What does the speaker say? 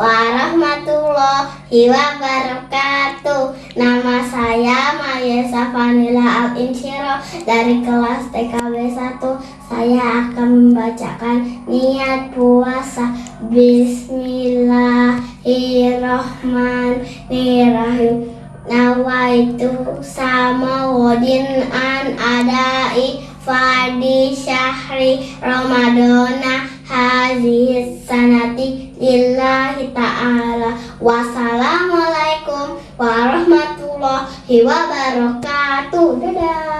warahmatullahi wabarakatuh. Nama saya Maya Safanila Al Insyiro Dari kelas TKB 1 Saya akan membacakan niat puasa. Bismillahirrahmanirrahim. Nawaitu sama wadin an adai fadi syahri ramadana hazihi sanati lillahi ta'ala. Wassalamualaikum warahmatullahi wabarakatuh. Dadah